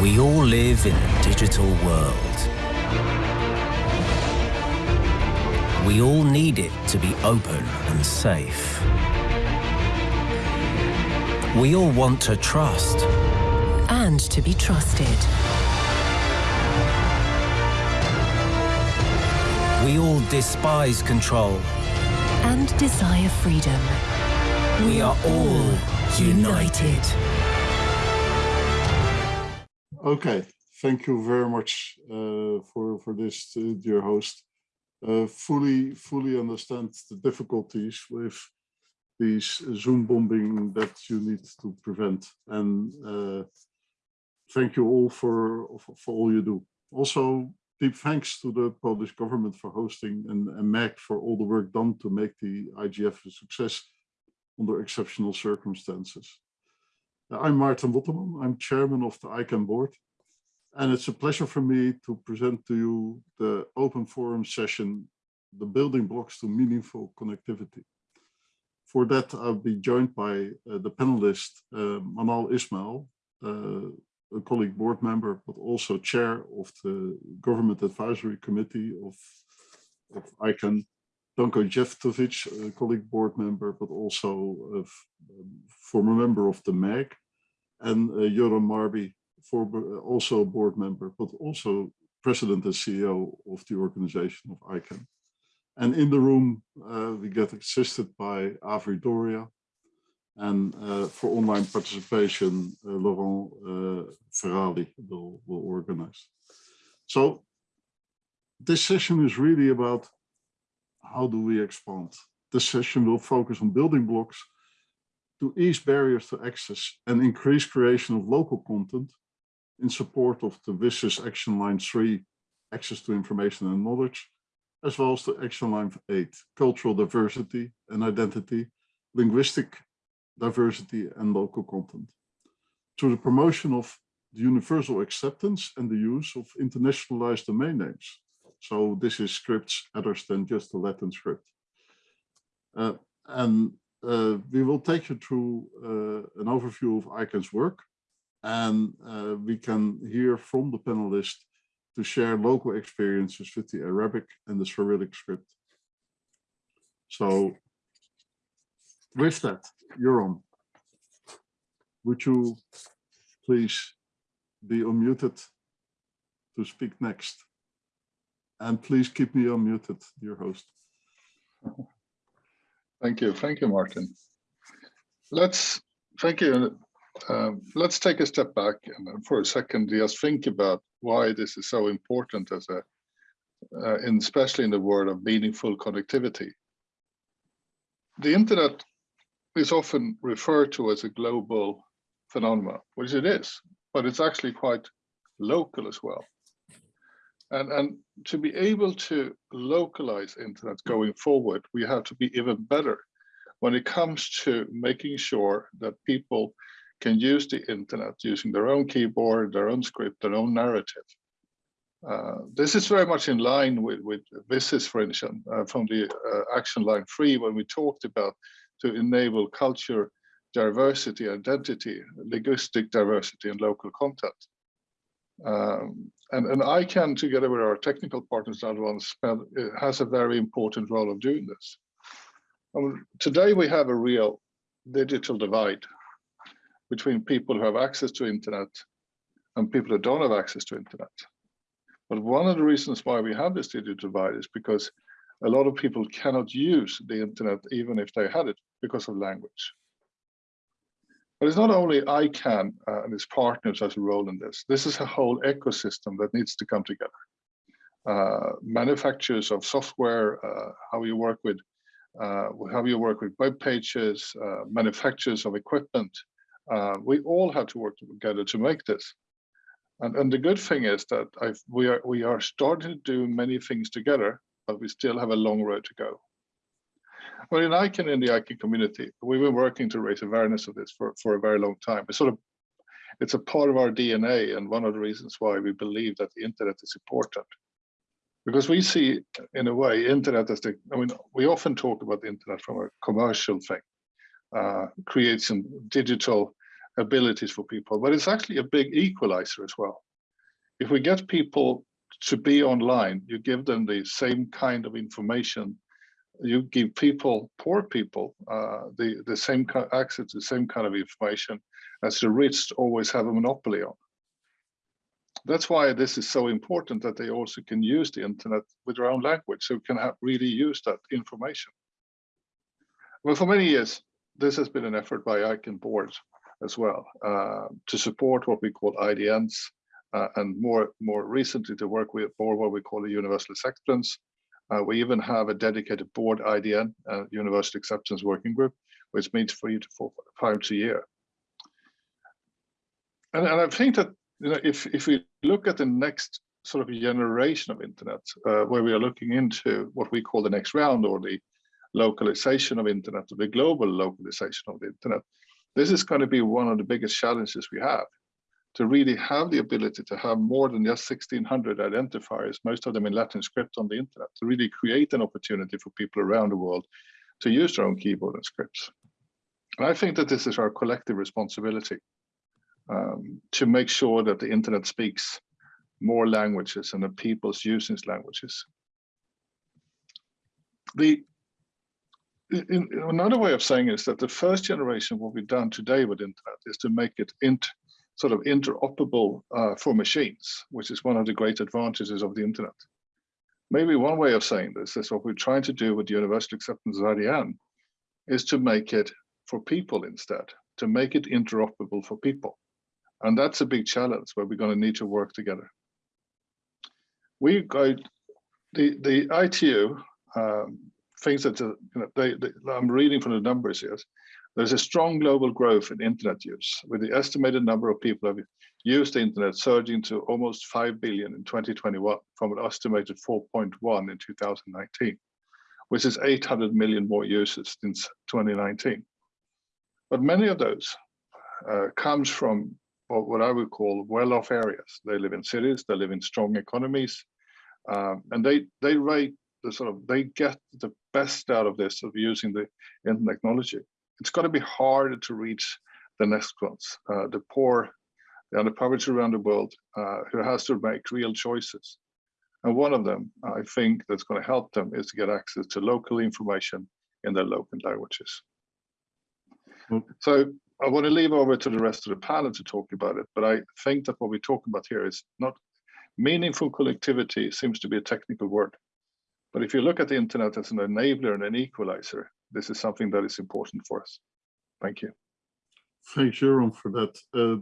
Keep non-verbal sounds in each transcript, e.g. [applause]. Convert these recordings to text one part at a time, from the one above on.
We all live in a digital world. We all need it to be open and safe. We all want to trust. And to be trusted. We all despise control. And desire freedom. We are all united. Okay, thank you very much uh, for for this, uh, dear host. Uh, fully fully understand the difficulties with these Zoom bombing that you need to prevent, and uh, thank you all for, for, for all you do. Also, deep thanks to the Polish government for hosting and, and MAG for all the work done to make the IGF a success under exceptional circumstances. I'm Maarten Botterman, I'm chairman of the ICANN board. And it's a pleasure for me to present to you the open forum session, the building blocks to meaningful connectivity. For that, I'll be joined by uh, the panelist, uh, Manal Ismail, uh, a colleague board member, but also chair of the Government Advisory Committee of, of ICANN, Danko Jevtović, a colleague board member, but also a um, former member of the MAG, and uh, Göran Marby, uh, also a board member, but also president and CEO of the organization of ICANN. And in the room, uh, we get assisted by Avri Doria, and uh, for online participation, uh, Laurent uh, Ferrali will, will organize. So this session is really about how do we expand. This session will focus on building blocks to ease barriers to access and increase creation of local content in support of the WSIS Action Line 3, access to information and knowledge, as well as the Action Line 8, cultural diversity and identity, linguistic diversity and local content. Through the promotion of the universal acceptance and the use of internationalized domain names. So this is scripts other than just the Latin script. Uh, and uh, we will take you through uh, an overview of ICANN's work and uh, we can hear from the panelists to share local experiences with the Arabic and the Cyrillic script. So with that, you're on. Would you please be unmuted to speak next? And please keep me unmuted, dear host. Thank you. Thank you, Maarten. Let's thank you. Um, let's take a step back and for a second just think about why this is so important as a, uh, in, especially in the world of meaningful connectivity. The internet is often referred to as a global phenomenon, which it is, but it's actually quite local as well. And, and to be able to localize internet going forward, we have to be even better when it comes to making sure that people can use the internet using their own keyboard, their own script, their own narrative. Uh, this is very much in line with, with WSIS, for instance, uh, from the uh, action line three, when we talked about to enable culture, diversity, identity, linguistic diversity, and local content. Um, and, and ICANN, together with our technical partners, has a very important role of doing this. Um, today, we have a real digital divide between people who have access to internet and people who don't have access to internet. But one of the reasons why we have this digital divide is because a lot of people cannot use the internet even if they had it because of language. But it's not only ICANN uh, and its partners has a role in this. This is a whole ecosystem that needs to come together. Uh, manufacturers of software, uh, how you work with uh, how you work with web pages, uh, manufacturers of equipment, uh, we all have to work together to make this. And, and the good thing is that I've, we are we are starting to do many things together, but we still have a long road to go. Well, in ICANN, in the ICANN community, we've been working to raise awareness of this for, for a very long time. It's sort of, it's a part of our DNA and one of the reasons why we believe that the internet is important. Because we see, in a way, internet as the, I mean, we often talk about the internet from a commercial thing, uh, create some digital abilities for people, but it's actually a big equalizer as well. If we get people to be online, you give them the same kind of information. You give people, poor people, uh, the, the same access to the same kind of information as the rich always have a monopoly on. That's why this is so important that they also can use the internet with their own language, so can really use that information. Well, for many years, this has been an effort by ICANN boards as well uh, to support what we call IDNs, uh, and more more recently to work with what we call a universal acceptance. Uh, we even have a dedicated board IDN, uh, Universal Acceptance Working Group, which meets three to four times a year. And, and I think that you know, if if we look at the next sort of generation of internet, uh, where we are looking into what we call the next round or the localization of internet, or the global localization of the internet, this is going to be one of the biggest challenges we have to really have the ability to have more than just 1600 identifiers, most of them in Latin script on the internet, to really create an opportunity for people around the world to use their own keyboard and scripts. And I think that this is our collective responsibility um, to make sure that the internet speaks more languages and that people's using languages. The in, another way of saying is that the first generation, what we've done today with internet is to make it int, sort of interoperable uh, for machines, which is one of the great advantages of the internet. Maybe one way of saying this is what we're trying to do with the Universal Acceptance of IDN is to make it for people instead, to make it interoperable for people. And that's a big challenge where we're going to need to work together. We got the, the ITU um, things that uh, you know, they, they, I'm reading from the numbers here. There's a strong global growth in internet use, with the estimated number of people who have used the internet surging to almost 5 billion in 2021 from an estimated 4.1 in 2019, which is 800 million more users since 2019. But many of those uh, comes from what I would call well-off areas. They live in cities, they live in strong economies, um, and they they rate the sort of they get the best out of this of using the internet technology it's going to be harder to reach the next ones, uh, the poor, the underprivileged around the world, uh, who has to make real choices. And one of them, I think, that's going to help them is to get access to local information in their local languages. Mm. So I want to leave over to the rest of the panel to talk about it, but I think that what we talk about here is not meaningful connectivity seems to be a technical word. But if you look at the internet as an enabler and an equalizer, this is something that is important for us. Thank you. Thanks, Göran, for that. Uh,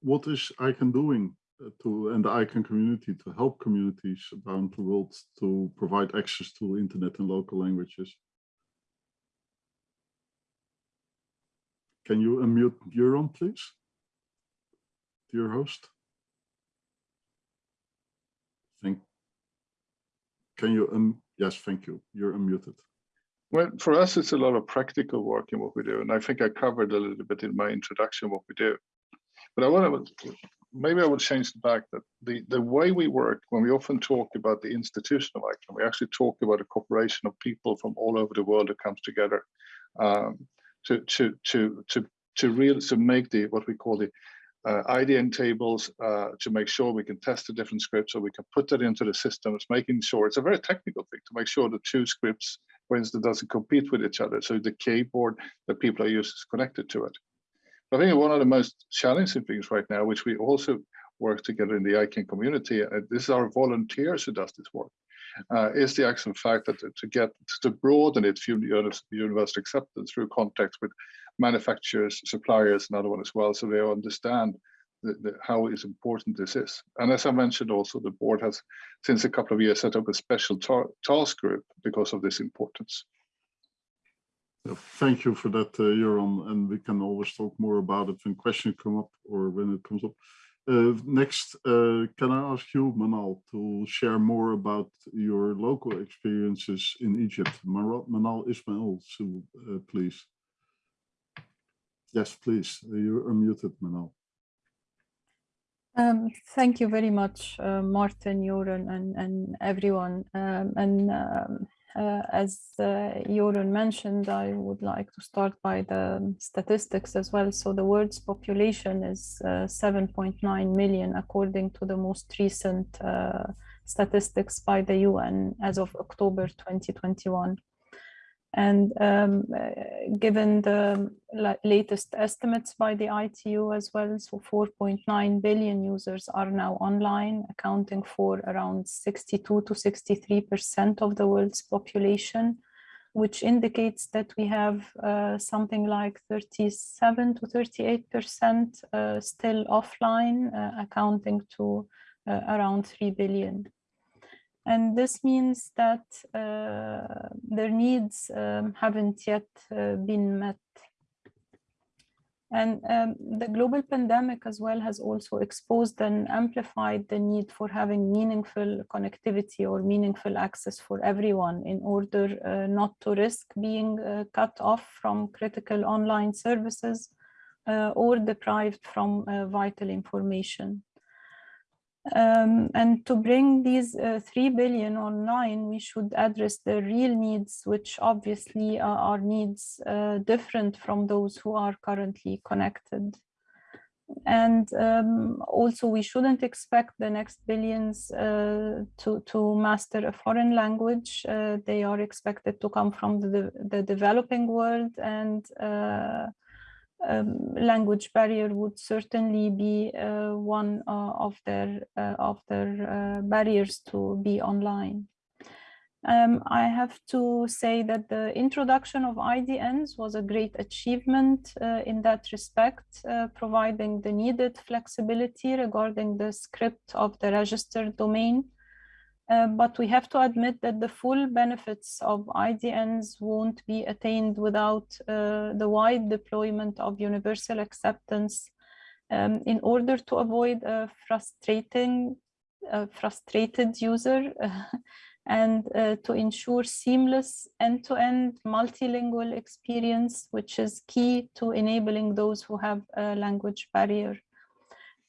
what is ICANN doing uh, to and the ICANN community to help communities around the world to provide access to internet in local languages? Can you unmute Göran, please? Dear host. Thank. Can you um yes, thank you. You're unmuted. Well, for us, it's a lot of practical work in what we do. And I think I covered a little bit in my introduction what we do. But I want to, maybe I would change the back that the, the way we work, when we often talk about the institutional ICANN, we actually talk about a cooperation of people from all over the world that comes together um, to, to, to, to, to really to make the, what we call the uh, IDN tables uh, to make sure we can test the different scripts so we can put that into the systems, making sure it's a very technical thing to make sure the two scripts, for instance, doesn't compete with each other. So the keyboard that people are using is connected to it. I think one of the most challenging things right now, which we also work together in the ICANN community, uh, this is our volunteers who does this work, uh, is the actual fact that to, get to broaden it through universal acceptance through contact with manufacturers, suppliers, another one as well, so they understand the, the, how is important this is. And as I mentioned also, the board has since a couple of years set up a special ta task group because of this importance. Thank you for that, uh, Göran, and we can always talk more about it when questions come up or when it comes up. Uh, next, uh, can I ask you, Manal, to share more about your local experiences in Egypt? Manal Ismail, so, uh, please. Yes, please. You're unmuted, Manal. Um, thank you very much, uh, Maarten, Göran, and, and everyone. Um, and um, uh, as uh, Göran mentioned, I would like to start by the statistics as well. So the world's population is uh, 7.9 million, according to the most recent uh, statistics by the UN as of October 2021. And um, uh, given the latest estimates by the ITU as well, so 4.9 billion users are now online, accounting for around 62 to 63% of the world's population, which indicates that we have uh, something like 37 to 38% uh, still offline, uh, accounting to uh, around 3 billion. And this means that uh, their needs um, haven't yet uh, been met. And um, the global pandemic as well has also exposed and amplified the need for having meaningful connectivity or meaningful access for everyone in order uh, not to risk being uh, cut off from critical online services uh, or deprived from uh, vital information. Um, and to bring these uh, 3 billion online, we should address the real needs, which obviously are, are needs uh, different from those who are currently connected. And um, also, we shouldn't expect the next billions uh, to, to master a foreign language. Uh, they are expected to come from the, the developing world and uh, um, language barrier would certainly be uh, one uh, of their uh, of their uh, barriers to be online. Um, I have to say that the introduction of IDNs was a great achievement uh, in that respect, uh, providing the needed flexibility regarding the script of the registered domain uh, but we have to admit that the full benefits of IDNs won't be attained without uh, the wide deployment of universal acceptance um, in order to avoid a frustrating, frustrated user [laughs] and uh, to ensure seamless end-to-end -end multilingual experience, which is key to enabling those who have a language barrier.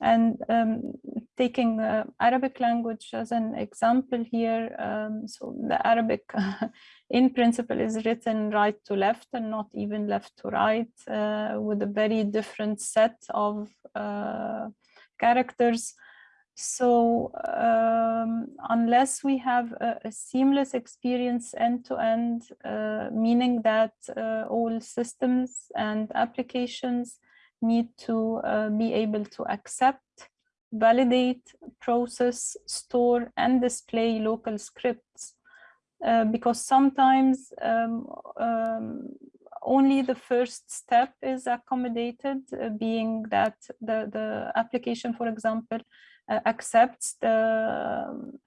And um, taking uh, Arabic language as an example here, um, so the Arabic [laughs] in principle is written right to left and not even left to right uh, with a very different set of uh, characters. So um, unless we have a, a, seamless experience end to end, uh, meaning that uh, all systems and applications need to uh, be able to accept, validate, process, store, and display local scripts. Uh, because sometimes um, um, only the first step is accommodated, uh, being that the, the application, for example, uh, accepts the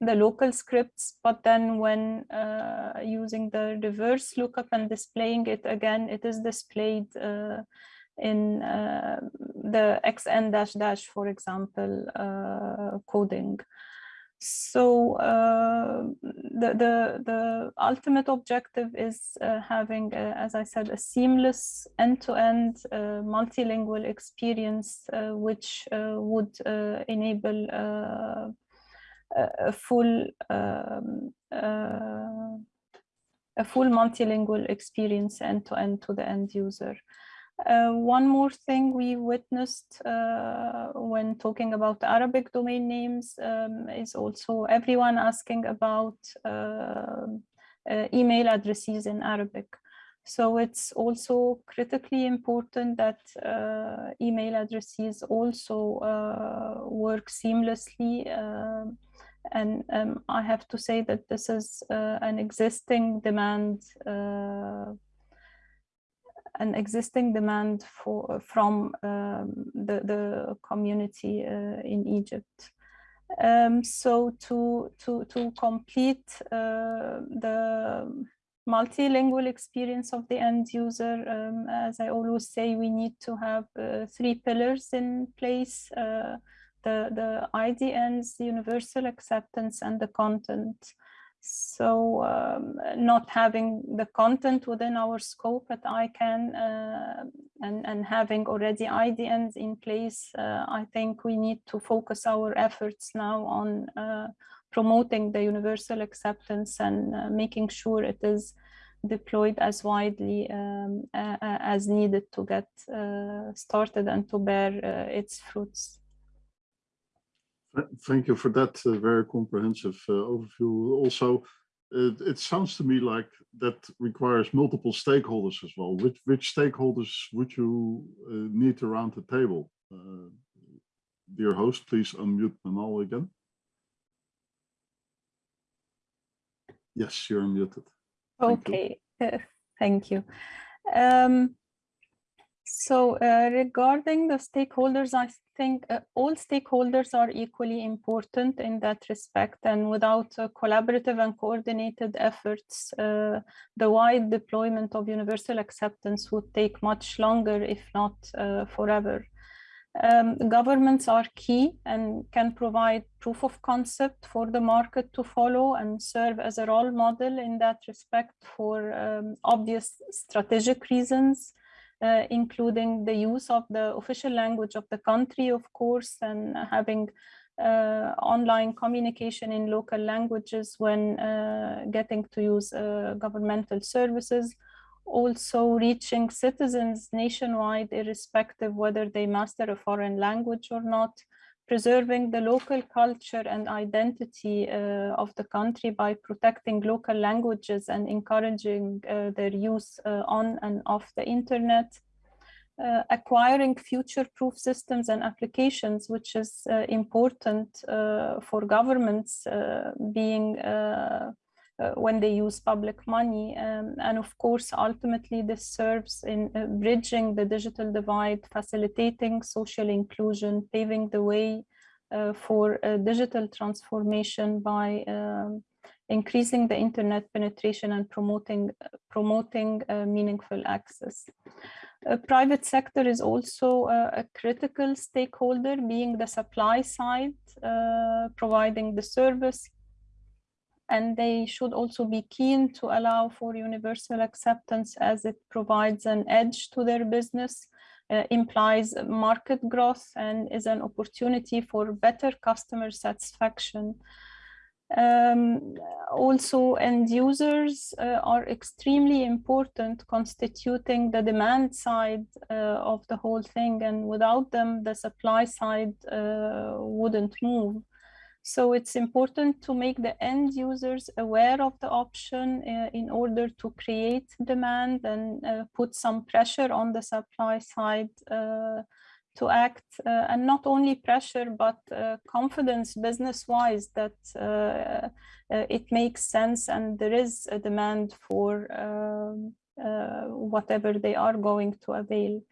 the local scripts, but then when uh, using the reverse lookup and displaying it again, it is displayed uh, in uh, the xn dash dash, for example, uh, coding. So uh, the, the, the ultimate objective is uh, having, a, as I said, a seamless end-to-end -end, uh, multilingual experience, uh, which would enable a full um, a full multilingual experience end-to-end -to, -end to the end user. Uh, one more thing we witnessed uh, when talking about Arabic domain names um, is also everyone asking about uh, uh email addresses in Arabic. So it's also critically important that uh, email addresses also uh, work seamlessly. and um, I have to say that this is an existing demand an existing demand for from um, the, the community uh, in Egypt. Um, so to, to, to complete uh, the multilingual experience of the end user, um, as I always say, we need to have uh, three pillars in place, uh, the, the IDNs, the universal acceptance and the content. So um, not having the content within our scope at ICANN uh, and, and having already IDNs in place, uh, I think we need to focus our efforts now on uh, promoting the universal acceptance and uh, making sure it is deployed as widely um, as needed to get uh, started and to bear uh, its fruits. Thank you for that uh, very comprehensive uh, overview. Also, it, it, sounds to me like that requires multiple stakeholders as well. Which, which stakeholders would you uh, need around the table? Uh, dear host, please unmute Manal again. Yes, you're muted. Thank okay, you. thank you. Um, so uh, regarding the stakeholders, I think uh, all stakeholders are equally important in that respect. And without uh, collaborative and coordinated efforts, uh, the wide deployment of universal acceptance would take much longer, if not uh, forever. Um, governments are key and can provide proof of concept for the market to follow and serve as a role model in that respect for um, obvious strategic reasons uh, including the use of the official language of the country, of course, and having uh, online communication in local languages when uh, getting to use uh, governmental services. Also reaching citizens nationwide, irrespective whether they master a foreign language or not, preserving the local culture and identity uh, of the country by protecting local languages and encouraging uh, their use uh, on and off the internet. Uh, acquiring future-proof systems and applications, which is uh, important uh, for governments being uh, when they use public money. Um, and of course, ultimately, this serves in uh, bridging the digital divide, facilitating social inclusion, paving the way uh, for digital transformation by um, increasing the internet penetration and promoting promoting uh, meaningful access. Uh, private sector is also uh, a critical stakeholder, being the supply side, providing the service, and they should also be keen to allow for universal acceptance as it provides an edge to their business, uh, implies market growth and is an opportunity for better customer satisfaction. Um, also end users uh, are extremely important constituting the demand side uh, of the whole thing and without them the supply side uh, wouldn't move. So it's important to make the end users aware of the option uh, in order to create demand and uh, put some pressure on the supply side uh, to act uh, and not only pressure but uh, confidence business wise that uh, it makes sense and there is a demand for um, whatever they are going to avail.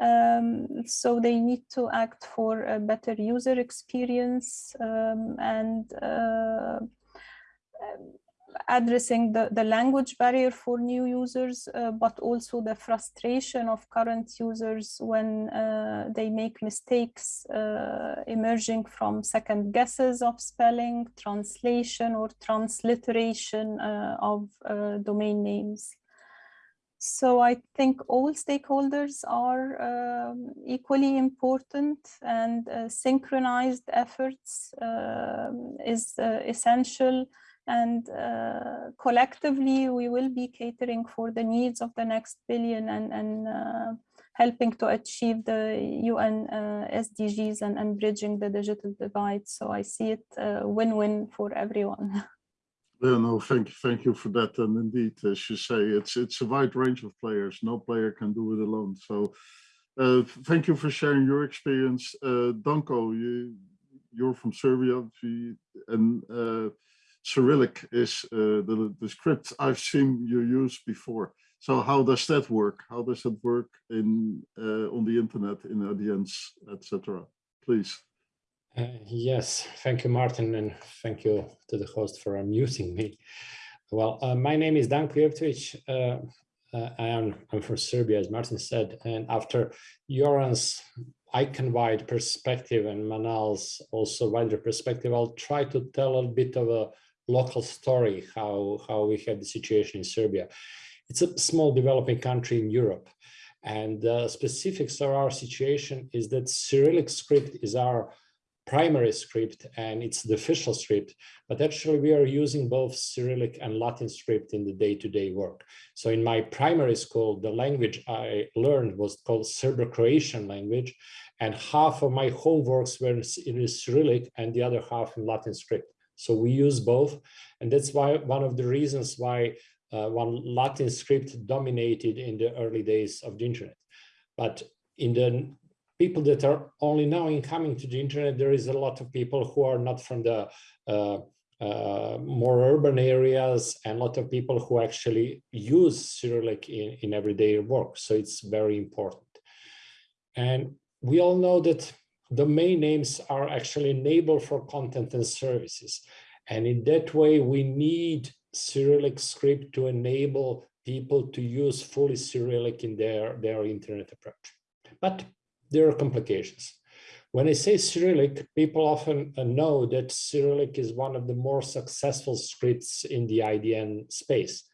Um, so they need to act for a better user experience um, and uh, addressing the, the language barrier for new users, uh, but also the frustration of current users when uh, they make mistakes uh, emerging from second guesses of spelling, translation or transliteration uh, of uh, domain names. So I think all stakeholders are um, equally important and uh, synchronized efforts uh, is uh, essential and uh, collectively we will be catering for the needs of the next billion and, and uh, helping to achieve the UN uh, SDGs and, and bridging the digital divide. So I see it win-win for everyone. [laughs] Yeah, no, thank you, thank you for that. And indeed, as you say, it's it's a wide range of players. No player can do it alone. So, uh, thank you for sharing your experience. Uh, Danko, you you're from Serbia, and uh, Cyrillic is uh, the the script I've seen you use before. So, how does that work? How does it work in uh, on the internet in audience, etc. Please. Uh, yes, thank you, Maarten, and thank you to the host for unmuting me. Well, uh, my name is Danko Jevtović. Uh, uh, I am I'm from Serbia, as Maarten said, and after Göran's ICANN-wide perspective and Manal's also wider perspective, I'll try to tell a bit of a local story, how, how we have the situation in Serbia. It's a small developing country in Europe. And the specifics of our situation is that Cyrillic script is our primary script and it's the official script, but actually we are using both Cyrillic and Latin script in the day-to-day -day work. So in my primary school, the language I learned was called Serbo-Croatian language, and half of my homeworks were in Cyrillic and the other half in Latin script. So we use both, and that's why one of the reasons why uh, one Latin script dominated in the early days of the internet. But in the people that are only now incoming to the internet, there is a lot of people who are not from the uh, uh, more urban areas and a lot of people who actually use Cyrillic in, in everyday work. So it's very important. And we all know that domain names are actually enabled for content and services. And in that way, we need Cyrillic script to enable people to use fully Cyrillic in their, their internet approach. But there are complications. When I say Cyrillic, people often uh, know that Cyrillic is one of the more successful scripts in the IDN space.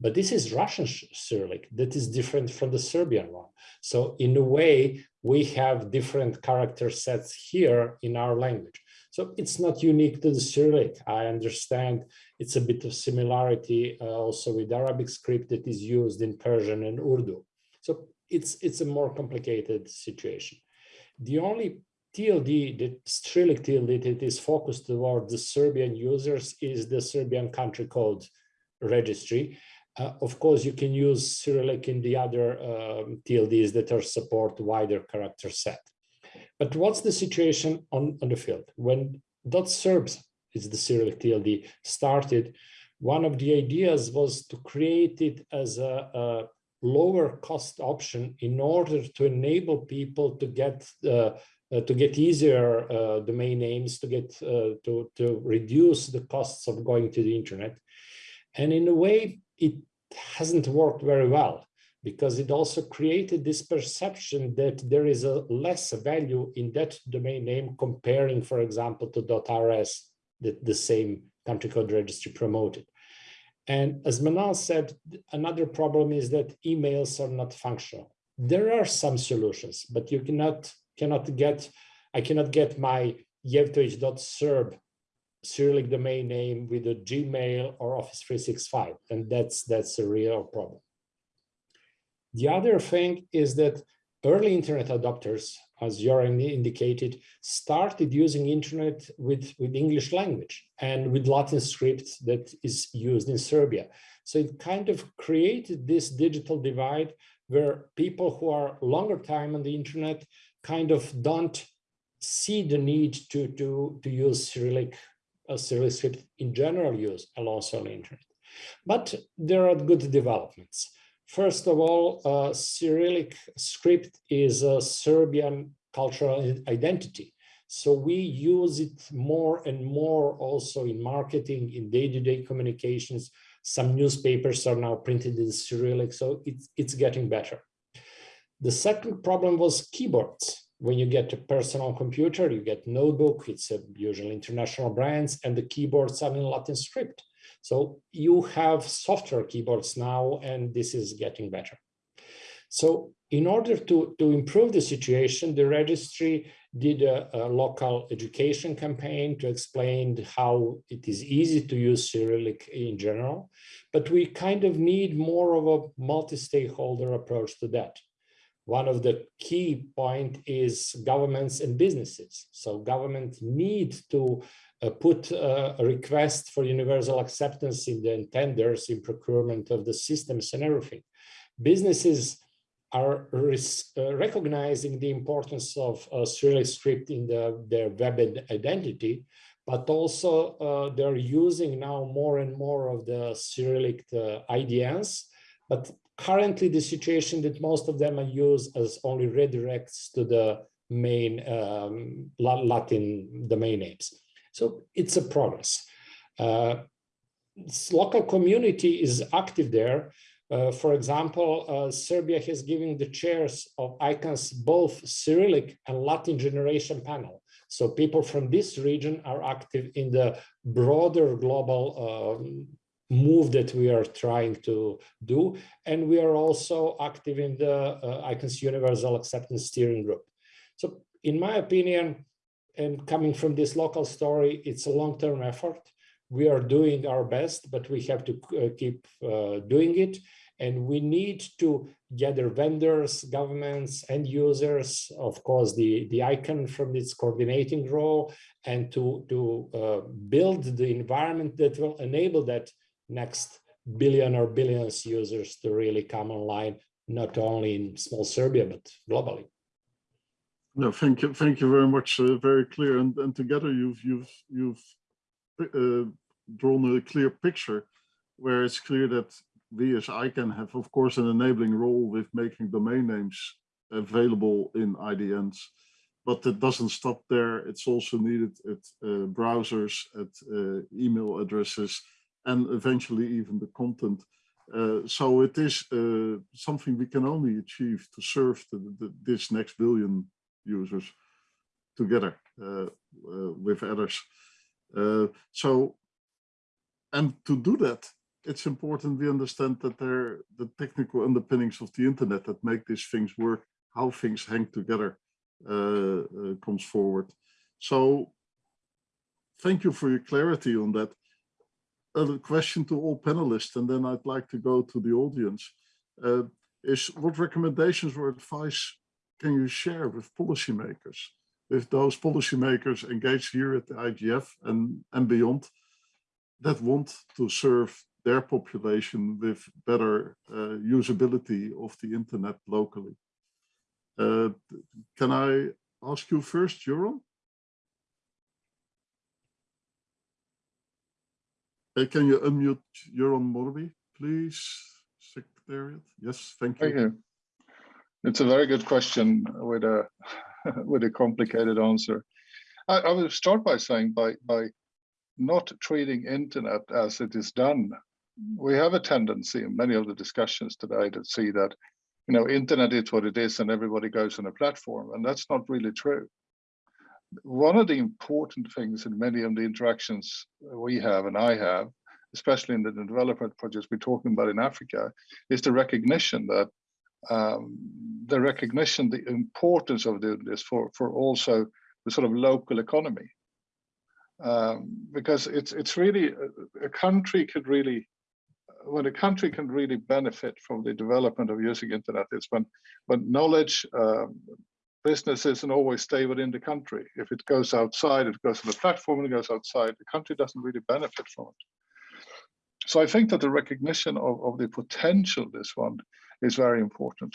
But this is Russian Cyrillic that is different from the Serbian one. So in a way, we have different character sets here in our language. So it's not unique to the Cyrillic. I understand it's a bit of similarity uh, also with Arabic script that is used in Persian and Urdu. So it's, it's a more complicated situation. The only TLD, the Cyrillic TLD that is focused toward the Serbian users is the Serbian country code registry. Uh, of course, you can use Cyrillic in the other um, TLDs that are support wider character set. But what's the situation on, on the field? When .serbs is the Cyrillic TLD started, one of the ideas was to create it as a, a lower cost option in order to enable people to get uh, uh, to get easier uh, domain names, to get uh, to to reduce the costs of going to the internet, and in a way it hasn't worked very well because it also created this perception that there is a less value in that domain name comparing, for example, to .rs that the same country code registry promoted. And as Manal said, another problem is that emails are not functional. There are some solutions, but you cannot cannot get, I cannot get my yevtovich.serb Cyrillic domain name with a Gmail or Office 365, and that's that's a real problem. The other thing is that early internet adopters, as Göran indicated, started using internet with, with English language and with Latin script that is used in Serbia. So it kind of created this digital divide where people who are longer time on the internet kind of don't see the need to, to, to use Cyrillic, uh, Cyrillic script in general use alongside the internet. But there are good developments. First of all, uh, Cyrillic script is a Serbian cultural identity. So we use it more and more also in marketing, in day-to-day -day communications. Some newspapers are now printed in Cyrillic, so it's, it's getting better. The second problem was keyboards. When you get a personal computer, you get notebook, it's usually international brands, and the keyboards are in Latin script. So you have software keyboards now, and this is getting better. So in order to, to improve the situation, the registry did a, a, local education campaign to explain how it is easy to use Cyrillic in general, but we kind of need more of a multi-stakeholder approach to that. One of the key point is governments and businesses. So government need to uh, put uh, a request for universal acceptance in the tenders, in procurement of the systems and everything. Businesses are uh, recognizing the importance of uh, Cyrillic script in the, their web identity, but also uh, they're using now more and more of the Cyrillic uh, IDNs. But currently the situation that most of them are used as only redirects to the main um, Latin domain names. So it's a progress. Uh, local community is active there. Uh, for example, uh, Serbia has given the chairs of ICANN's both Cyrillic and Latin generation panel. So people from this region are active in the broader global um, move that we are trying to do. And we are also active in the uh, ICANN's Universal Acceptance Steering Group. So in my opinion, and coming from this local story, it's a long-term effort. We are doing our best, but we have to uh, keep uh, doing it. And we need to gather vendors, governments, and users, of course, the, the ICANN from its coordinating role, and to, to uh, build the environment that will enable that next billion or billions users to really come online, not only in small Serbia, but globally. No, thank you, thank you very much. Uh, very clear, and and together you've you've you've uh, drawn a clear picture, where it's clear that we as ICANN have, of course, an enabling role with making domain names available in IDNs, but it doesn't stop there. It's also needed at uh, browsers, at uh, email addresses, and eventually even the content. Uh, so it is uh, something we can only achieve to serve the, the, this next billion users together uh, uh, with others. Uh, so, and to do that, it's important we understand that there the technical underpinnings of the internet that make these things work, how things hang together uh, comes forward. So thank you for your clarity on that. A question to all panelists, and then I'd like to go to the audience, uh, is what recommendations or advice can you share with policymakers, with those policymakers engaged here at the IGF and, and beyond that want to serve their population with better uh, usability of the internet locally. Uh, can I ask you first, Göran? Uh, can you unmute Göran Marby, please, Secretariat? Yes, thank you. Thank you. It's a very good question with a [laughs] with a complicated answer. I, I will start by saying by by not treating internet as it is done we have a tendency in many of the discussions today to see that you know internet is what it is and everybody goes on a platform and that's not really true one of the important things in many of the interactions we have and i have especially in the development projects we're talking about in africa is the recognition that um, the recognition the importance of doing this for for also the sort of local economy. Um, because it's it's really a country could really when a country can really benefit from the development of using internet. Is when when knowledge um, business isn't always stay within the country. If it goes outside, it goes on the platform and it goes outside, the country doesn't really benefit from it. So I think that the recognition of, of the potential of this one is very important.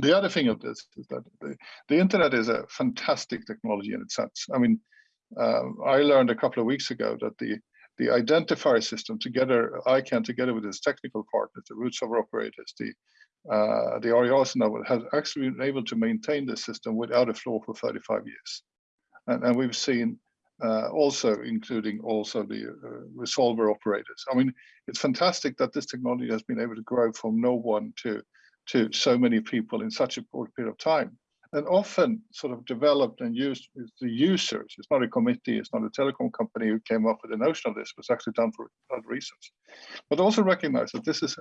The other thing of this is that the, the internet is a fantastic technology in its sense. I mean, uh, I learned a couple of weeks ago that the the identifier system together, ICANN together with its technical partners, the root server operators, the uh, the RIRs now has actually been able to maintain the system without a flaw for 35 years. And, and we've seen uh, also including also the uh, resolver operators. I mean, it's fantastic that this technology has been able to grow from no one to to so many people in such a short period of time and often sort of developed and used with the users. It's not a committee, it's not a telecom company who came up with the notion of this, it was actually done for other reasons. But also recognize that this is,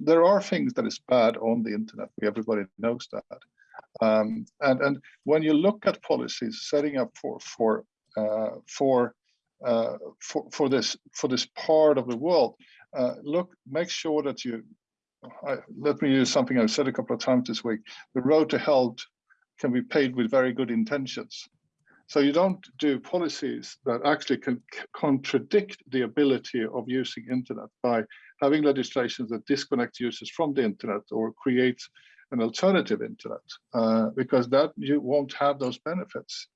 there are things that is bad on the internet, everybody knows that. Um, and, and when you look at policies setting up for, for, uh, for, uh, for, for, this, for this part of the world, uh, look, make sure that you I, let me use something I've said a couple of times this week. The road to hell can be paid with very good intentions. So you don't do policies that actually can contradict the ability of using internet by having legislations that disconnect users from the internet or create an alternative internet, uh, because that you won't have those benefits.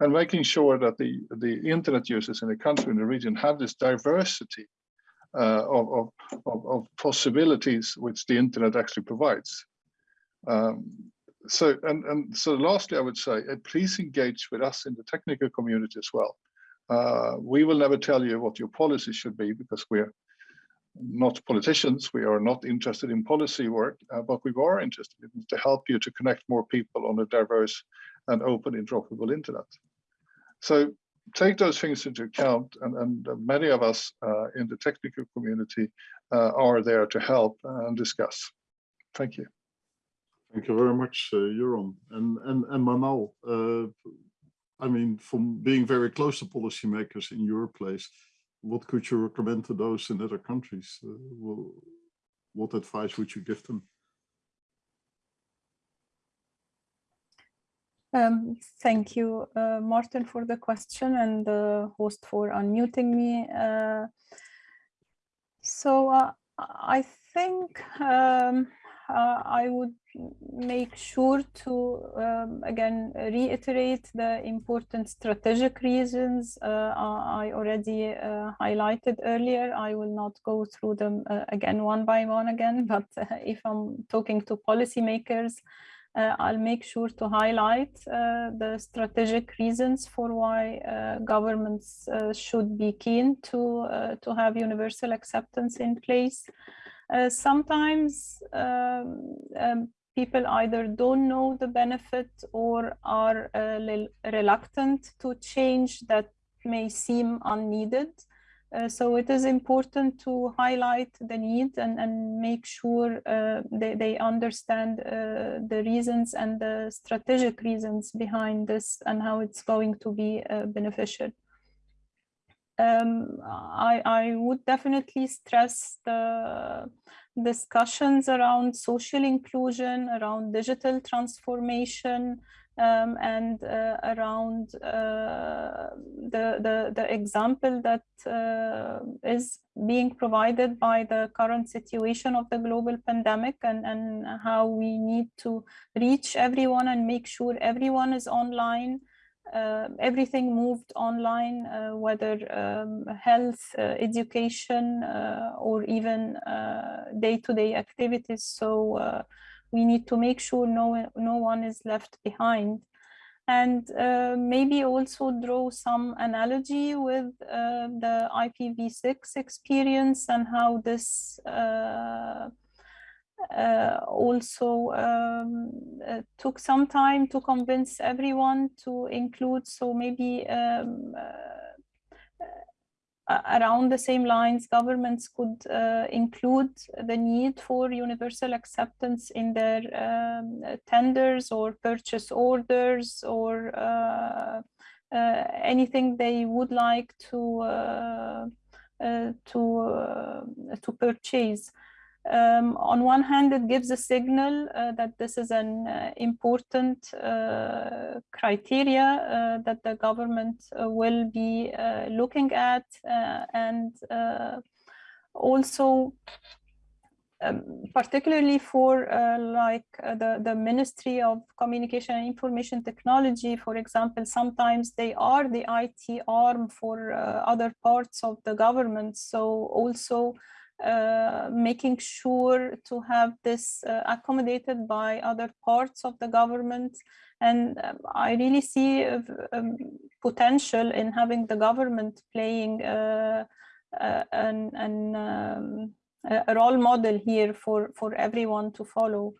And making sure that the, the internet users in the country, in the region, have this diversity uh, of, of, of, possibilities which the internet actually provides. Um, so and and so lastly i would say uh, please engage with us in the technical community as well uh, we will never tell you what your policy should be because we're not politicians we are not interested in policy work uh, but we are interested in to help you to connect more people on a diverse and open interoperable internet. So take those things into account and, and many of us uh, in the technical community uh, are there to help and discuss. Thank you. Thank you very much, uh, Göran. And, and, and Manal, uh, I mean, from being very close to policymakers in your place, what could you recommend to those in other countries? Uh, well, what advice would you give them? Um, thank you, uh, Maarten, for the question and the host for unmuting me. Uh, so uh, I think um, uh, I would make sure to, um, again, reiterate the important strategic reasons uh, I already uh, highlighted earlier. I will not go through them again one by one again, [laughs] but if I'm talking to policymakers, uh, I'll make sure to highlight uh, the strategic reasons for why uh, governments should be keen to, to have universal acceptance in place. sometimes um, um, people either don't know the benefit or are reluctant to change that may seem unneeded. Uh, so it is important to highlight the need and, and make sure uh, they, they understand uh, the reasons and the strategic reasons behind this and how it's going to be uh, beneficial. Um, I, I would definitely stress the discussions around social inclusion, around digital transformation, um, and uh, around uh, the, the, the example that uh, is being provided by the current situation of the global pandemic and, and how we need to reach everyone and make sure everyone is online uh, everything moved online, uh, whether um, health, uh, education, or even day-to-day -day activities. So we need to make sure no, no one is left behind and uh, maybe also draw some analogy with uh, the IPv6 experience and how this uh, uh also um, uh, took some time to convince everyone to include so maybe um, uh, around the same lines, governments could uh, include the need for universal acceptance in their um, tenders or purchase orders or uh, uh, anything they would like to uh, uh, to uh, to purchase. Um, on one hand, it gives a signal uh, that this is an uh, important uh, criteria uh, that the government uh, will be uh, looking at and also um, particularly for like the, the Ministry of Communication and Information Technology, for example, sometimes they are the IT arm for other parts of the government. So also uh, making sure to have this uh, accommodated by other parts of the government. And um, I really see um, potential in having the government playing uh, uh an, an um, a role model here for, for everyone to follow.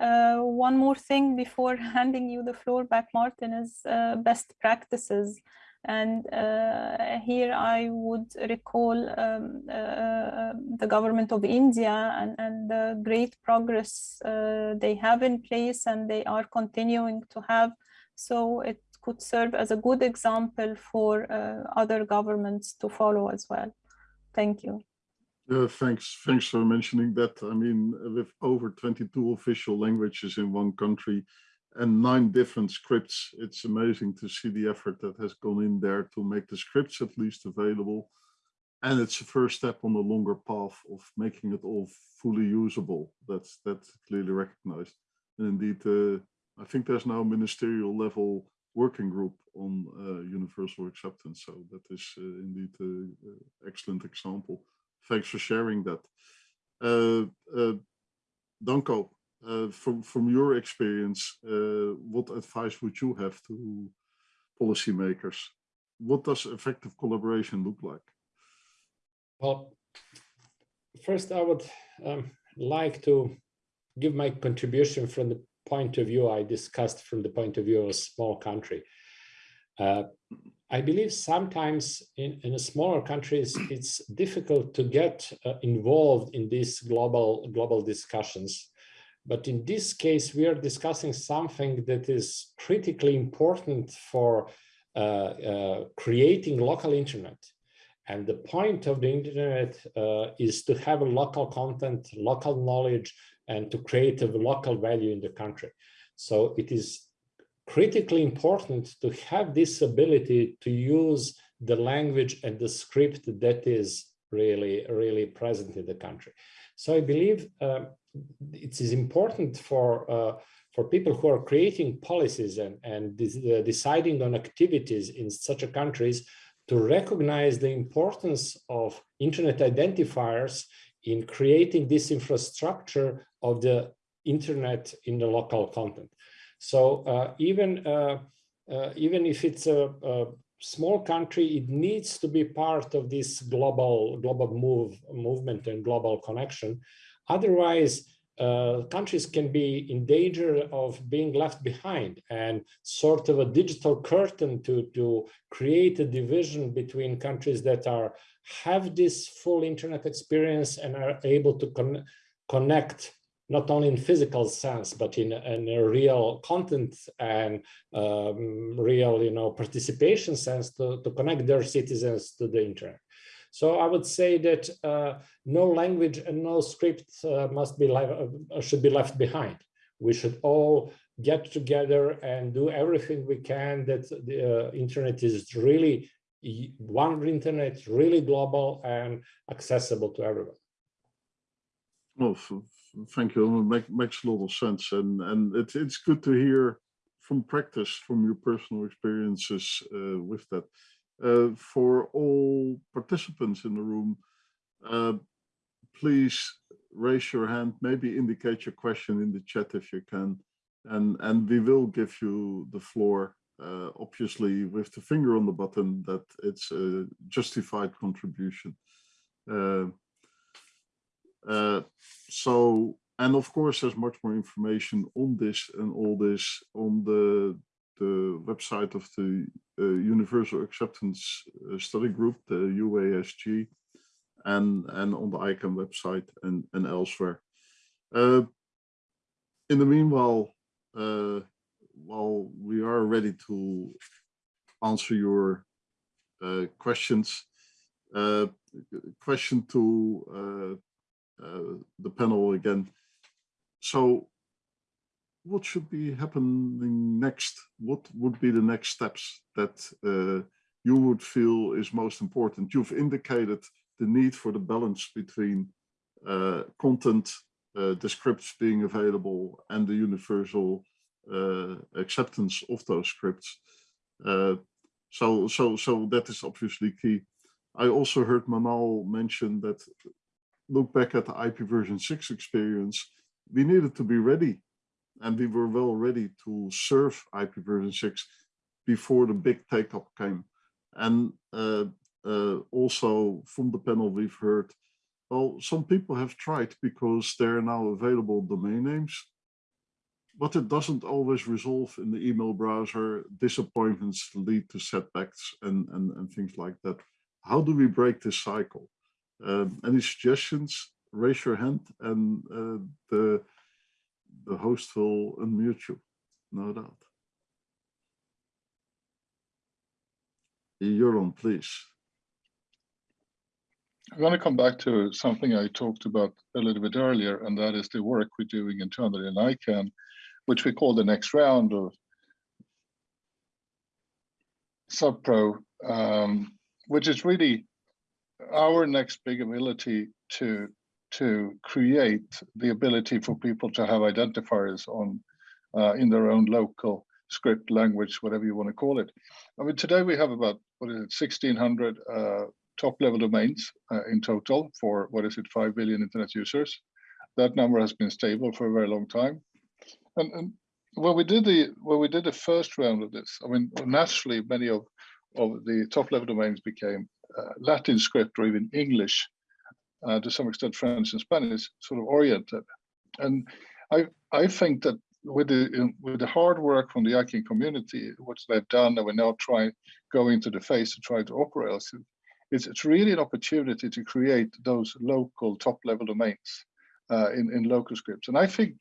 Uh, one more thing before [laughs] handing you the floor back, Maarten, is uh, best practices. And uh, here I would recall um, uh, the government of India and, and the great progress uh, they have in place and they are continuing to have. So it could serve as a good example for uh, other governments to follow as well. Thank you. Yeah, thanks. Thanks for mentioning that. I mean, with over 22 official languages in one country, and nine different scripts. It's amazing to see the effort that has gone in there to make the scripts at least available. And it's a first step on the longer path of making it all fully usable. That's that's clearly recognized. And indeed, uh, I think there's now a ministerial level working group on uh, universal acceptance. So that is uh, indeed an excellent example. Thanks for sharing that. Uh, uh, Danko, uh, from from your experience, uh, what advice would you have to policymakers? What does effective collaboration look like? Well, first I would um, like to give my contribution from the point of view I discussed from the point of view of a small country. Uh, I believe sometimes in, in smaller countries, it's difficult to get uh, involved in these global, global discussions. But in this case, we are discussing something that is critically important for uh, uh, creating local internet. And the point of the internet uh, is to have local content, local knowledge, and to create a local value in the country. So it is critically important to have this ability to use the language and the script that is really, really present in the country. So I believe uh, it is important for uh, for people who are creating policies and, and uh, deciding on activities in such a countries to recognize the importance of internet identifiers in creating this infrastructure of the internet in the local content. So uh, even uh, uh, even if it's a, a, small country, it needs to be part of this global global move movement and global connection. Otherwise, uh, countries can be in danger of being left behind and sort of a digital curtain to, to create a division between countries that are have this full internet experience and are able to con connect not only in physical sense, but in, in a real content and um, real, you know, participation sense to, to connect their citizens to the internet. So I would say that uh, no language and no script uh, must be uh, should be left behind. We should all get together and do everything we can that the uh, internet is really one internet, really global and accessible to everyone. Well, thank you. It make, makes a lot of sense, and and it, it's good to hear from practice, from your personal experiences uh, with that. Uh, for all participants in the room, uh, please raise your hand. Maybe indicate your question in the chat if you can, and and we will give you the floor. Uh, obviously, with the finger on the button, that it's a justified contribution. Uh, so, and of course, there's much more information on this and all this on the the website of the uh, Universal Acceptance uh, Study Group, the UASG, and and on the ICANN website and and elsewhere. Uh, in the meanwhile, uh, while we are ready to answer your uh, questions, uh, question to the panel again. So what should be happening next? What would be the next steps that uh, you would feel is most important? You've indicated the need for the balance between uh, content, uh, the scripts being available and the universal uh, acceptance of those scripts. Uh, so, so, so that is obviously key. I also heard Manal mention that look back at the IP version 6 experience, we needed to be ready and we were well ready to serve IP version 6 before the big take-up came. And uh, uh, also from the panel we've heard, well, some people have tried because there are now available domain names, but it doesn't always resolve in the email browser. Disappointments lead to setbacks and, and, and things like that. How do we break this cycle? Um, any suggestions? Raise your hand and uh, the, the host will unmute you, no doubt. Göran, please. I'm going to come back to something I talked about a little bit earlier, and that is the work we're doing internally in ICANN, which we call the next round of SubPro, um, which is really our next big ability to to create the ability for people to have identifiers on uh, in their own local script language, whatever you want to call it. I mean, today we have about what is it, 1600 uh, top level domains uh, in total for what is it, 5 billion internet users. That number has been stable for a very long time. And, and when we did the when we did the first round of this, I mean, naturally many of of the top level domains became Latin script or even English, uh, to some extent French and Spanish, sort of oriented. And I I think that with the with the hard work from the ICANN community, what they've done, and we're now trying going to the face to try to operate. It's it's really an opportunity to create those local top level domains uh, in in local scripts, and I think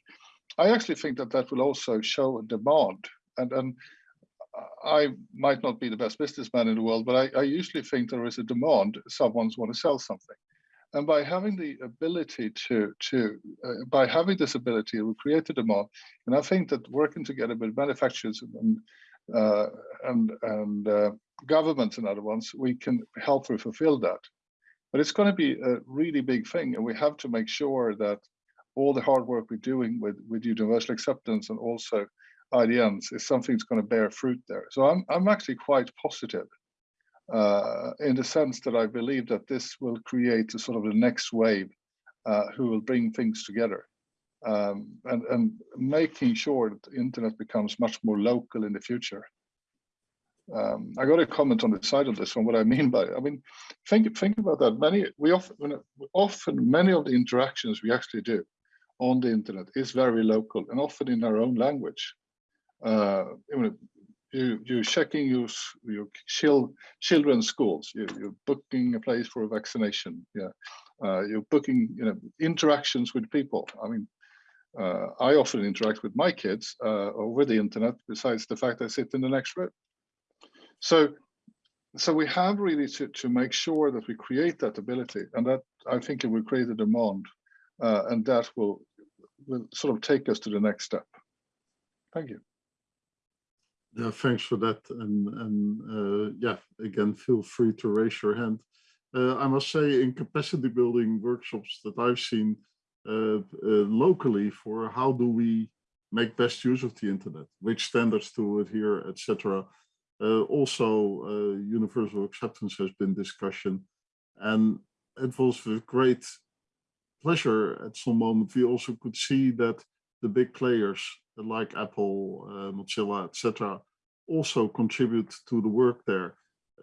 I actually think that that will also show a demand. And and I might not be the best businessman in the world, but I, I usually think there is a demand. Someone's want to sell something and by having the ability to to uh, by having this ability it will create a demand and i think that working together with manufacturers and uh, and and uh, governments and other ones we can help to fulfill that but it's going to be a really big thing and we have to make sure that all the hard work we're doing with with universal acceptance and also idns is something that's going to bear fruit there so i'm i'm actually quite positive uh, in the sense that I believe that this will create a sort of the next wave uh, who will bring things together um, and, and making sure that the internet becomes much more local in the future. Um, I got a comment on the side of this one. What I mean by, it. I mean, think think about that. Many we often often many of the interactions we actually do on the internet is very local and often in our own language. Uh, you you're checking your your chil, children's schools. You, you're booking a place for a vaccination. Yeah, uh, you're booking you know interactions with people. I mean, uh, I often interact with my kids uh, over the internet. Besides the fact I sit in the next room, so so we have really to to make sure that we create that ability, and that I think it will create a demand, uh, and that will will sort of take us to the next step. Thank you. Yeah, thanks for that. And, and uh, yeah, again, feel free to raise your hand. Uh, I must say in capacity building workshops that I've seen uh, uh locally for how do we make best use of the internet, which standards to adhere, etc. Uh, also, uh, universal acceptance has been discussion. And it was with great pleasure at some moment we also could see that the big players like Apple, uh, Mozilla, etc., also contribute to the work there,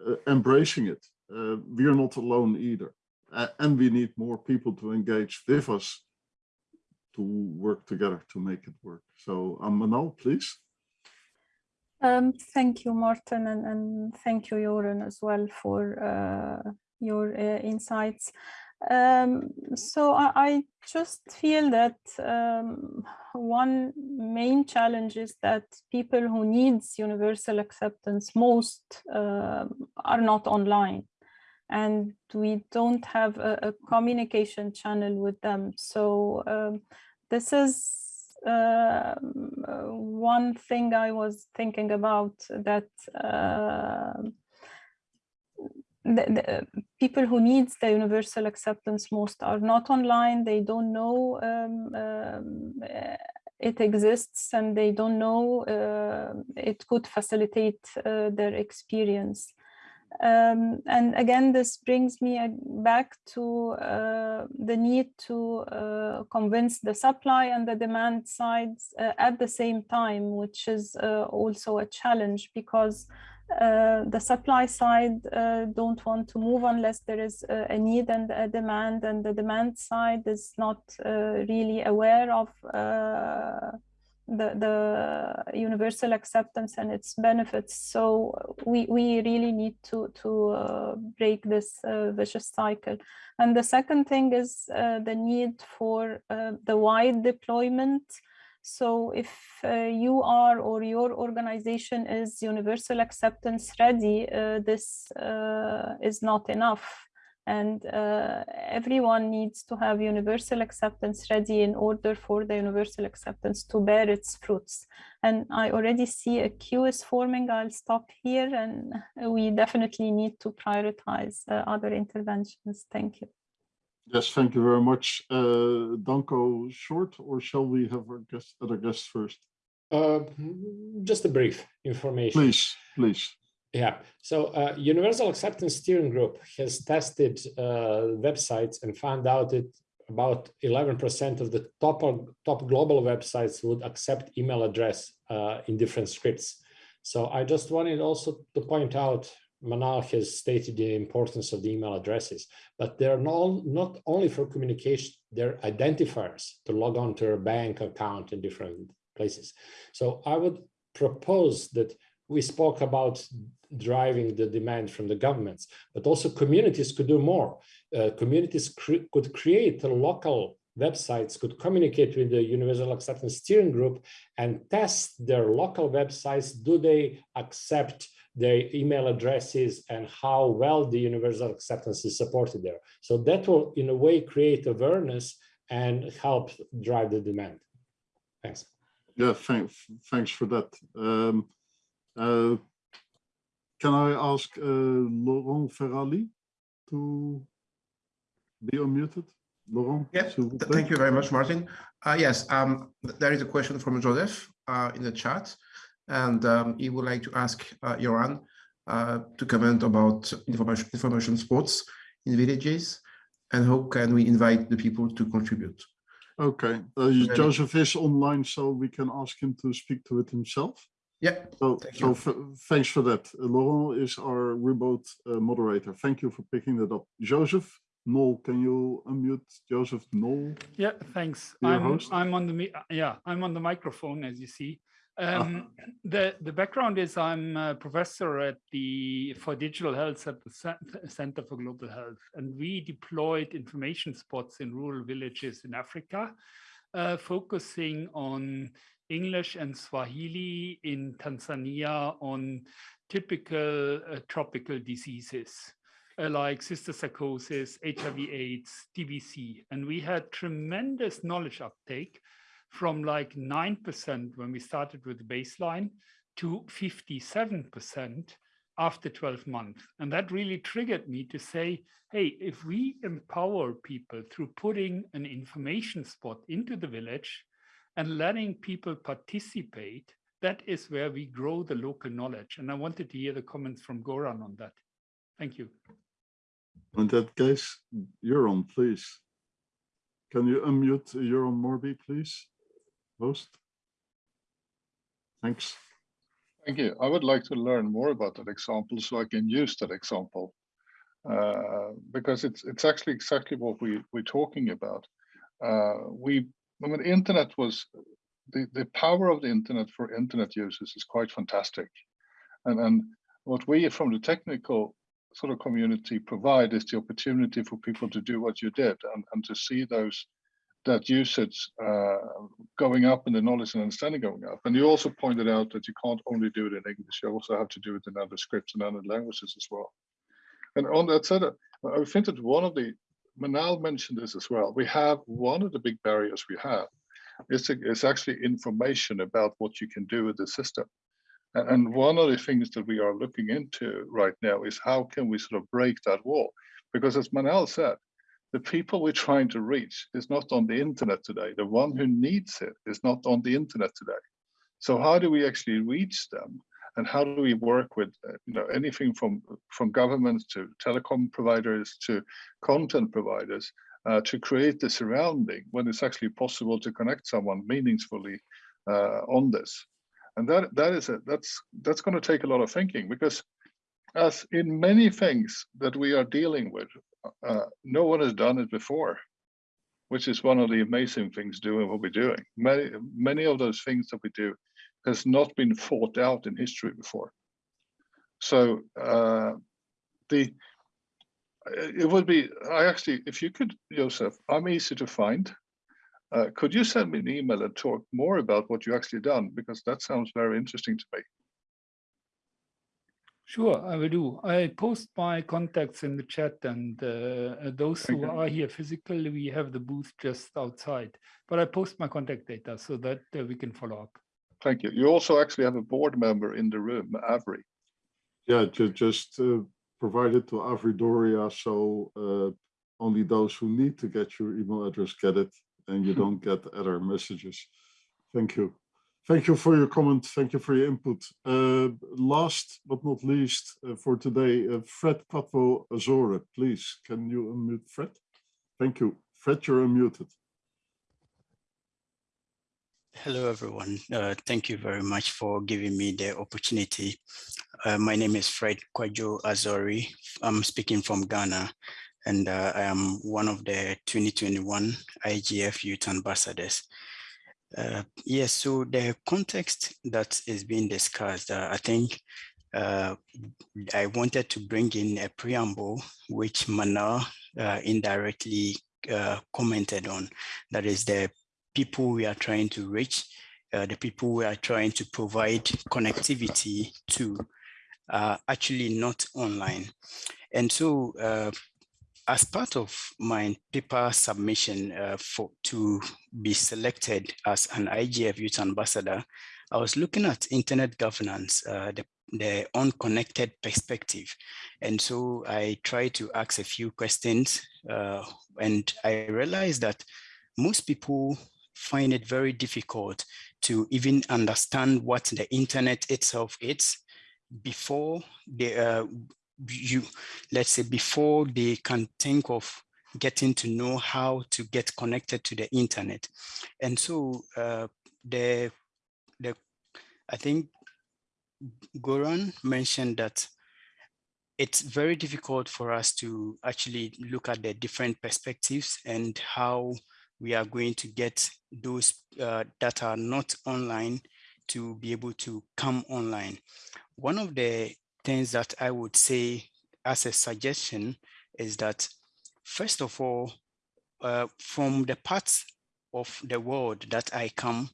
uh, embracing it. Uh, we are not alone either. and we need more people to engage with us to work together to make it work. So um, Manal, please. Um, thank you, Maarten, and, and thank you, Göran, as well for uh, your uh, insights. Um, so I, I, just feel that um, one main challenge is that people who needs universal acceptance most uh, are not online and we don't have a, a communication channel with them. So um, this is uh, one thing I was thinking about that uh, the, the, people who needs the universal acceptance most are not online. They don't know um, um, it exists and they don't know uh, it could facilitate uh, their experience. Um, and again this brings me uh, back to uh, the need to convince the supply and the demand sides at the same time which is also a challenge because uh, the supply side uh, don't want to move unless there is a, a, need and a demand and the demand side is not uh, really aware of uh, the, the universal acceptance and its benefits. So we, we really need to, to uh, break this uh, vicious cycle. And the second thing is the need for the wide deployment so if uh, you are or your organization is universal acceptance ready, uh, this uh, is not enough. And uh, everyone needs to have universal acceptance ready in order for the universal acceptance to bear its fruits. And I already see a queue is forming. I'll stop here and we definitely need to prioritize uh, other interventions. Thank you. Yes, thank you very much. Uh, Danko, short, or shall we have our guest, other guests first? Uh, just a brief information. Please, please. Yeah, so uh, Universal Acceptance Steering Group has tested uh, websites and found out that about 11% of the top, top global websites would accept email address uh, in different scripts. So I just wanted also to point out Manal has stated the importance of the email addresses, but they're not, not only for communication, they're identifiers to log on to a bank account in different places. So I would propose that we spoke about driving the demand from the governments, but also communities could do more. Uh, communities cre could create local websites, could communicate with the Universal Acceptance Steering Group and test their local websites. Do they accept their email addresses and how well the Universal Acceptance is supported there? So that will, in a way, create awareness and help drive the demand. Thanks. Yeah, thanks, thanks for that. Um, uh, can I ask uh, Laurent Ferrali to be unmuted? Laurent? Yes, s'il vous th- plaît. thank you very much, Maarten. Uh, yes, um, there is a question from Joseph uh, in the chat, and um, he would like to ask uh, Göran uh, to comment about information information sports in villages and how can we invite the people to contribute. Okay, uh, Joseph is online, so we can ask him to speak to it himself. Yeah, So, Thank so you. f- thanks for that. Uh, Laurent is our remote uh, moderator. Thank you for picking that up. Joseph, Noel, can you unmute Joseph Noel? Yeah, thanks. I'm host? I'm on the mi- yeah I'm on the microphone as you see. Ah. Um, the the background is I'm a professor at the for digital health at the Center for Global Health, and we deployed information spots in rural villages in Africa, uh, focusing on English and Swahili in Tanzania on typical uh, tropical diseases uh, like cysticercosis, HIV/AIDS, TBC, and we had tremendous knowledge uptake from like 9% when we started with the baseline to 57% after 12 months. And that really triggered me to say, hey, if we empower people through putting an information spot into the village and letting people participate, that is where we grow the local knowledge. And I wanted to hear the comments from Göran on that. Thank you. In that case, you're please. Can you unmute Göran Marby, please? Host? Thanks. Thank you. I would like to learn more about that example so I can use that example. Uh, because it's it's actually exactly what we we're talking about. Uh, we I mean, the internet was the the power of the internet for internet users is quite fantastic, and and what we from the technical sort of community provide is the opportunity for people to do what you did and and to see those that usage uh, going up and the knowledge and understanding going up. And you also pointed out that you can't only do it in English, you also have to do it in other scripts and other languages as well. And on that said, I think that one of the, Manal mentioned this as well, we have one of the big barriers we have is, is actually information about what you can do with the system. And, one of the things that we are looking into right now is how can we sort of break that wall? Because as Manal said, the people we're trying to reach is not on the internet today. The one who needs it is not on the internet today. So how do we actually reach them? And how do we work with uh, you know anything from from governments to telecom providers to content providers uh, to create the surrounding when it's actually possible to connect someone meaningfully uh, on this? And that that is it. that's that's going to take a lot of thinking because as in many things that we are dealing with, uh, no one has done it before, which is one of the amazing things doing what we're doing. Many, many of those things that we do has not been fought out in history before. So uh, the it would be, I actually, if you could, Joseph, I'm easy to find. Uh, could you send me an email and talk more about what you actually done? Because that sounds very interesting to me. Sure, I will do. I post my contacts in the chat and uh, those Thank who are here physically, we have the booth just outside. But I post my contact data so that uh, we can follow up. Thank you. You also actually have a board member in the room, Avri. Yeah, ju- just uh, provide it to Avri Doria, so uh, only those who need to get your email address get it, and you [laughs] don't get other messages. Thank you. Thank you for your comment. Thank you for your input. Uh, last but not least uh, for today, uh, Fred Patvo Azore, please. Can you unmute Fred? Thank you. Fred, you're unmuted. Hello, everyone. Uh, thank you very much for giving me the opportunity. Uh, my name is Fred Kwajo Azori. I'm speaking from Ghana, and uh, I am one of the 2021 IGF Youth Ambassadors. Uh, yes, so the context that is being discussed, uh, I think uh, I wanted to bring in a preamble which Mana uh, indirectly uh, commented on. That is the people we are trying to reach, uh, the people we are trying to provide connectivity to, actually not online. And so as part of my paper submission uh, for to be selected as an IGF Youth Ambassador, I was looking at internet governance, uh, the, the unconnected perspective. And so I tried to ask a few questions uh, and I realized that most people find it very difficult to even understand what the internet itself is before they uh, you let's say before they can think of getting to know how to get connected to the internet and so uh, the the i think Göran mentioned that it's very difficult for us to actually look at the different perspectives and how we are going to get those uh, that are not online to be able to come online. One of the things that I would say as a suggestion is that, first of all, uh, from the parts of the world that I come,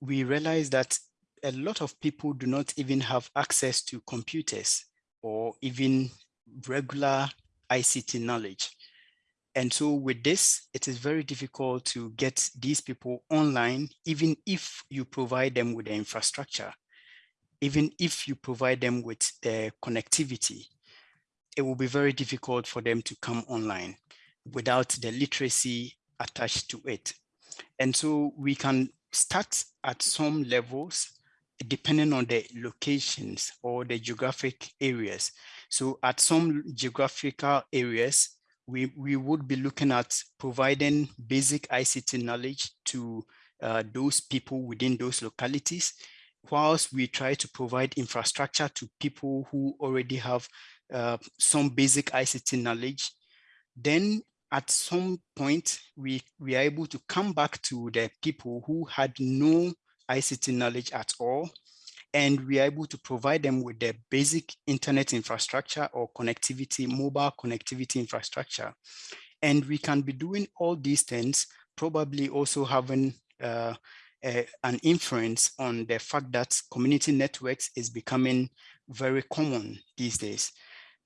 we realize that a lot of people do not even have access to computers or even regular ICT knowledge. And so with this, it is very difficult to get these people online, even if you provide them with the infrastructure even if you provide them with the connectivity, it will be very difficult for them to come online without the literacy attached to it. And so we can start at some levels depending on the locations or the geographic areas. So at some geographical areas, we, we would be looking at providing basic ICT knowledge to uh, those people within those localities whilst we try to provide infrastructure to people who already have uh, some basic ICT knowledge, then at some point we, we are able to come back to the people who had no ICT knowledge at all, and we are able to provide them with the basic internet infrastructure or connectivity, mobile connectivity infrastructure. And we can be doing all these things, probably also having uh, an inference on the fact that community networks is becoming very common these days.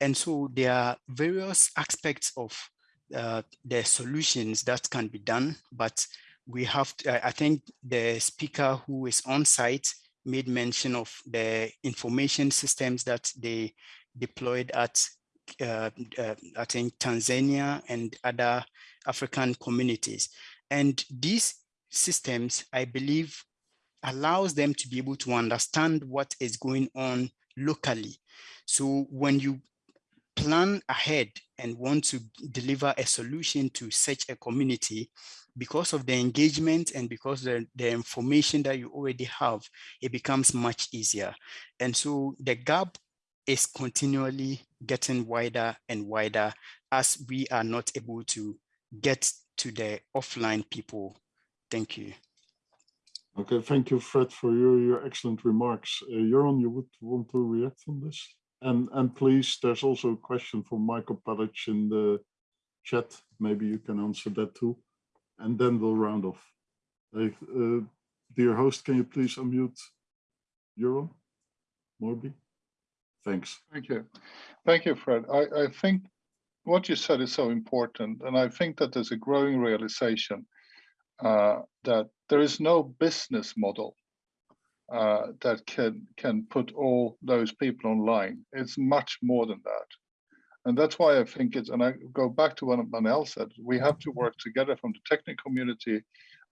And so there are various aspects of uh, the solutions that can be done, but we have, to, I think the speaker who is on site made mention of the information systems that they deployed at, uh, uh, I think, Tanzania and other African communities. And these systems, I believe, allows them to be able to understand what is going on locally. So when you plan ahead and want to deliver a solution to such a community, because of the engagement and because the, the information that you already have, it becomes much easier. And so the gap is continually getting wider and wider as we are not able to get to the offline people Thank you. Okay, thank you, Fred, for your, your excellent remarks. Uh, Göran, you would want to react on this? And and please, there's also a question from Michael Palic in the chat. Maybe you can answer that too. And then we'll round off. Uh, uh, dear host, can you please unmute Göran Marby? Thanks. Thank you. Thank you, Fred. I, I think what you said is so important. And I think that there's a growing realization uh, that there is no business model uh, that can can put all those people online. It's much more than that. And that's why I think it's, and I go back to what Manal said, we have to work together from the technical community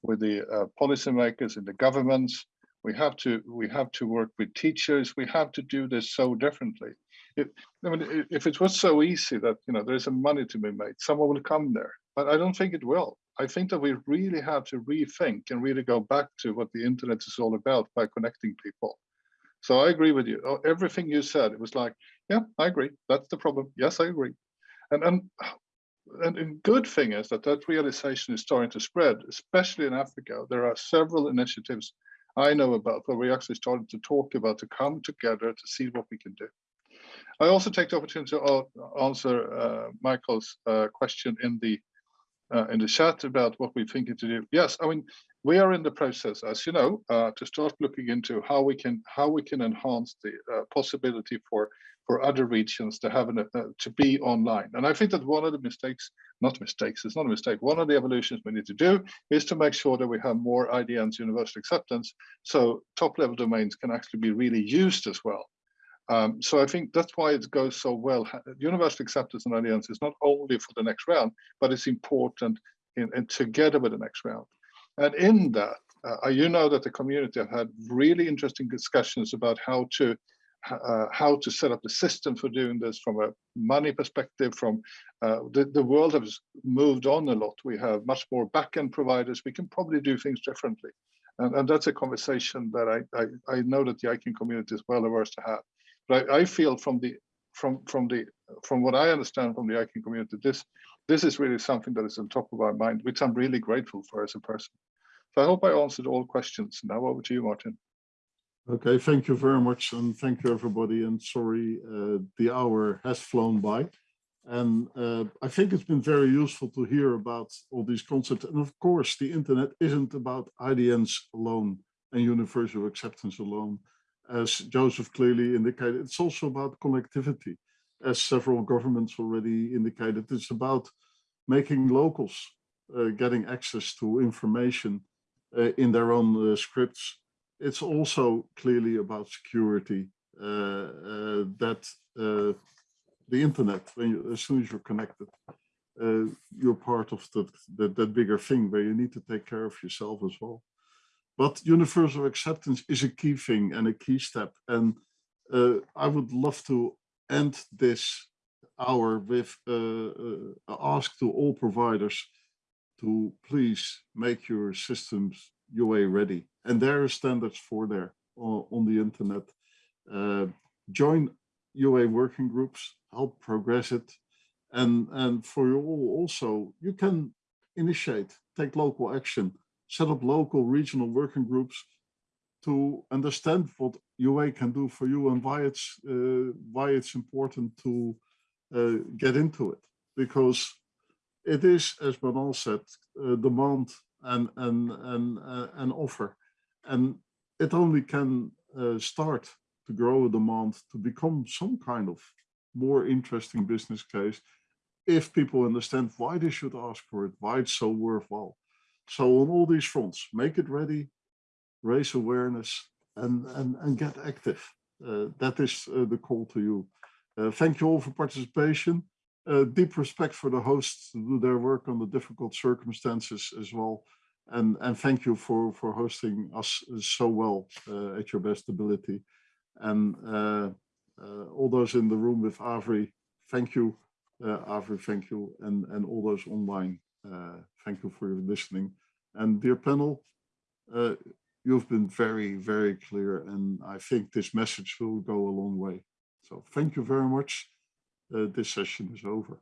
with the uh, policymakers and the governments. We have to we have to work with teachers. We have to do this so differently. If, I mean, if it was so easy that you know there is a money to be made, someone will come there. But I don't think it will. I think that we really have to rethink and really go back to what the internet is all about by connecting people. So I agree with you. Oh, everything you said, it was like, yeah, I agree. That's the problem. Yes, I agree. And and and a good thing is that that realization is starting to spread, especially in Africa. There are several initiatives I know about where we actually started to talk about to come together to see what we can do. I also take the opportunity to answer uh, Michael's uh, question in the uh, in the chat about what we're thinking to do. Yes, I mean we are in the process, as you know, uh, to start looking into how we can how we can enhance the uh, possibility for for other regions to have an, uh, to be online. And I think that one of the mistakes, not mistakes, it's not a mistake. One of the evolutions we need to do is to make sure that we have more IDNs universal acceptance, so top level domains can actually be really used as well. Um, so I think that's why it goes so well. Universal acceptance and IDNs is not only for the next round, but it's important in, in together with the next round. And in that, uh, you know that the community have had really interesting discussions about how to uh, how to set up the system for doing this from a money perspective from uh, the, the world has moved on a lot we have much more backend providers we can probably do things differently and, and that's a conversation that I, I, I know that the ICANN community is well averse to have but I, I feel from the from from the from what I understand from the ICANN community this this is really something that is on top of our mind which I'm really grateful for as a person. So I hope I answered all questions. Now over to you Maarten. Okay, thank you very much and thank you everybody and sorry uh, the hour has flown by. And uh, I think it's been very useful to hear about all these concepts and of course the internet isn't about IDNs alone and universal acceptance alone as Joseph clearly indicated it's also about connectivity as several governments already indicated it's about making locals uh, getting access to information uh, in their own uh, scripts it's also clearly about security uh, uh, that uh, the internet, when you, as soon as you're connected, you're part of the, the, that bigger thing where you need to take care of yourself as well. But universal acceptance is a key thing and a key step. And uh, I would love to end this hour with uh, ask to all providers to please make your systems UA ready. And there are standards for there on, on the internet. Uh, join UA working groups, help progress it. And, and for you all also, you can initiate, take local action, set up local regional working groups to understand what UA can do for you and why it's, uh, why it's important to uh, get into it. Because it is, as Manal said, uh, demand and, and, and, uh, and offer. And it only can uh, start to grow a demand to become some kind of more interesting business case if people understand why they should ask for it, why it's so worthwhile. So on all these fronts, make it ready, raise awareness and, and, and get active. Uh, that is uh, the call to you. Uh, thank you all for participation. Uh, deep respect for the hosts to do their work under difficult circumstances as well and and thank you for for hosting us so well uh, at your best ability and uh, uh, all those in the room with Avri, thank you uh, Avri thank you and and all those online uh, thank you for listening. And dear panel uh, you've been very very clear and I think this message will go a long way. So thank you very much. This session is over